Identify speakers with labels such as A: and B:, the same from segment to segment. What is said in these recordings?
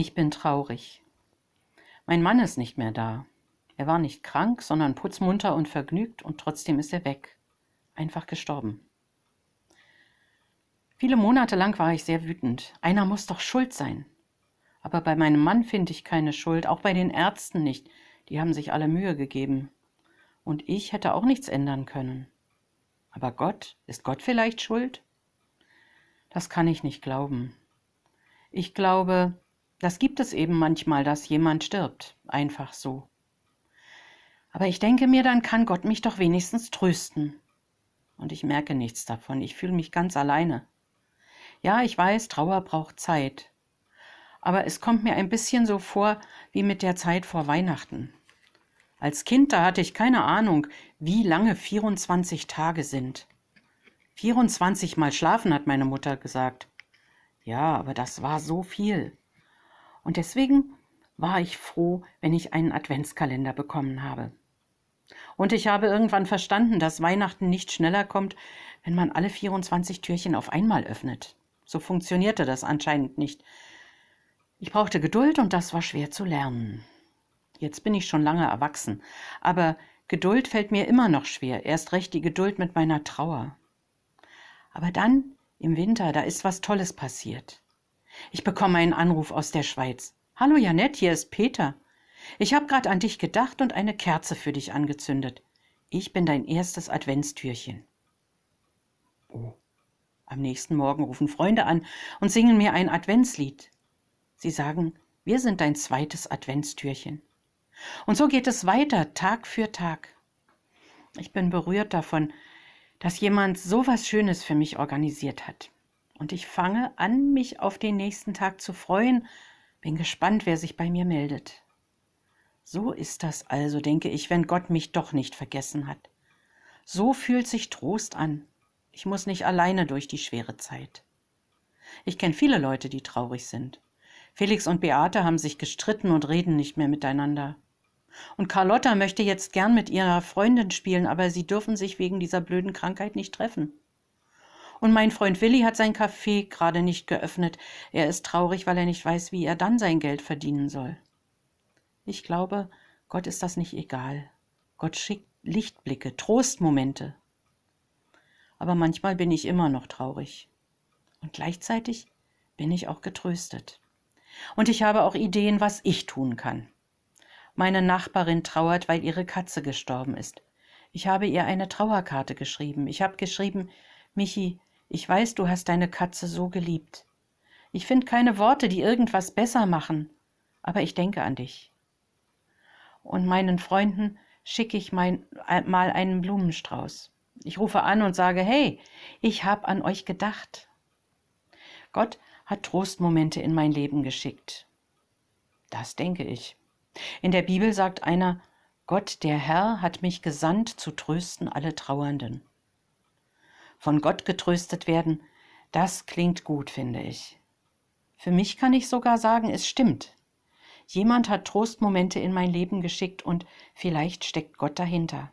A: Ich bin traurig. Mein Mann ist nicht mehr da. Er war nicht krank, sondern putzmunter und vergnügt und trotzdem ist er weg. Einfach gestorben. Viele Monate lang war ich sehr wütend. Einer muss doch schuld sein. Aber bei meinem Mann finde ich keine Schuld, auch bei den Ärzten nicht. Die haben sich alle Mühe gegeben. Und ich hätte auch nichts ändern können. Aber Gott, ist Gott vielleicht schuld? Das kann ich nicht glauben. Ich glaube, das gibt es eben manchmal, dass jemand stirbt, einfach so. Aber ich denke mir, dann kann Gott mich doch wenigstens trösten. Und ich merke nichts davon, ich fühle mich ganz alleine. Ja, ich weiß, Trauer braucht Zeit. Aber es kommt mir ein bisschen so vor wie mit der Zeit vor Weihnachten. Als Kind, da hatte ich keine Ahnung, wie lange 24 Tage sind. 24 Mal schlafen, hat meine Mutter gesagt. Ja, aber das war so viel. Und deswegen war ich froh, wenn ich einen Adventskalender bekommen habe. Und ich habe irgendwann verstanden, dass Weihnachten nicht schneller kommt, wenn man alle 24 Türchen auf einmal öffnet. So funktionierte das anscheinend nicht. Ich brauchte Geduld und das war schwer zu lernen. Jetzt bin ich schon lange erwachsen, aber Geduld fällt mir immer noch schwer, erst recht die Geduld mit meiner Trauer. Aber dann, im Winter, da ist was Tolles passiert. Ich bekomme einen Anruf aus der Schweiz. Hallo Janett, hier ist Peter. Ich habe gerade an dich gedacht und eine Kerze für dich angezündet. Ich bin dein erstes Adventstürchen. Oh. Am nächsten Morgen rufen Freunde an und singen mir ein Adventslied. Sie sagen, wir sind dein zweites Adventstürchen. Und so geht es weiter, Tag für Tag. Ich bin berührt davon, dass jemand so was Schönes für mich organisiert hat. Und ich fange an, mich auf den nächsten Tag zu freuen, bin gespannt, wer sich bei mir meldet. So ist das also, denke ich, wenn Gott mich doch nicht vergessen hat. So fühlt sich Trost an. Ich muss nicht alleine durch die schwere Zeit. Ich kenne viele Leute, die traurig sind. Felix und Beate haben sich gestritten und reden nicht mehr miteinander. Und Carlotta möchte jetzt gern mit ihrer Freundin spielen, aber sie dürfen sich wegen dieser blöden Krankheit nicht treffen. Und mein Freund Willi hat sein Café gerade nicht geöffnet. Er ist traurig, weil er nicht weiß, wie er dann sein Geld verdienen soll. Ich glaube, Gott ist das nicht egal. Gott schickt Lichtblicke, Trostmomente. Aber manchmal bin ich immer noch traurig. Und gleichzeitig bin ich auch getröstet. Und ich habe auch Ideen, was ich tun kann. Meine Nachbarin trauert, weil ihre Katze gestorben ist. Ich habe ihr eine Trauerkarte geschrieben. Ich habe geschrieben, Michi, ich weiß, du hast deine Katze so geliebt. Ich finde keine Worte, die irgendwas besser machen, aber ich denke an dich. Und meinen Freunden schicke ich mein, mal einen Blumenstrauß. Ich rufe an und sage, hey, ich habe an euch gedacht. Gott hat Trostmomente in mein Leben geschickt. Das denke ich. In der Bibel sagt einer, Gott der Herr hat mich gesandt zu trösten alle Trauernden von Gott getröstet werden, das klingt gut, finde ich. Für mich kann ich sogar sagen, es stimmt. Jemand hat Trostmomente in mein Leben geschickt und vielleicht steckt Gott dahinter.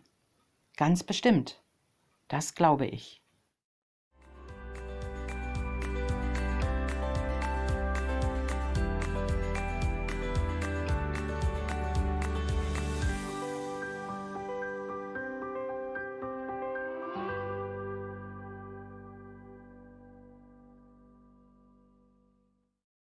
A: Ganz bestimmt. Das glaube ich.